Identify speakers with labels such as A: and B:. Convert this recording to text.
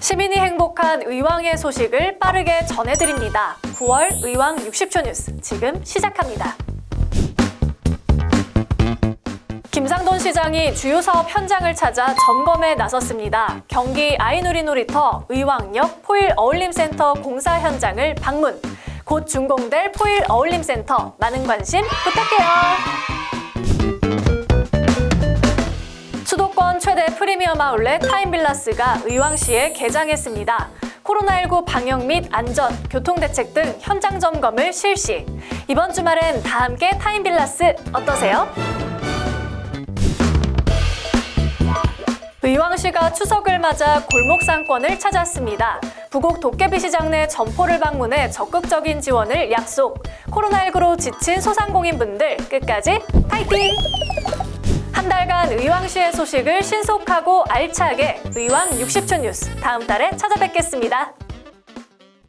A: 시민이 행복한 의왕의 소식을 빠르게 전해드립니다. 9월 의왕 60초 뉴스 지금 시작합니다. 김상돈 시장이 주요 사업 현장을 찾아 점검에 나섰습니다. 경기 아이누리 놀이터 의왕역 포일 어울림센터 공사 현장을 방문. 곧 준공될 포일 어울림센터 많은 관심 부탁해요. 프리미엄 아울렛 타임빌라스가 의왕시에 개장했습니다. 코로나19 방역 및 안전, 교통대책 등 현장 점검을 실시. 이번 주말엔 다 함께 타임빌라스 어떠세요? 의왕시가 추석을 맞아 골목 상권을 찾았습니다. 부곡 도깨비 시장 내 점포를 방문해 적극적인 지원을 약속. 코로나19로 지친 소상공인분들 끝까지 파이팅! 한 달간 의왕시의 소식을 신속하고 알차게 의왕 60초 뉴스 다음 달에 찾아뵙겠습니다.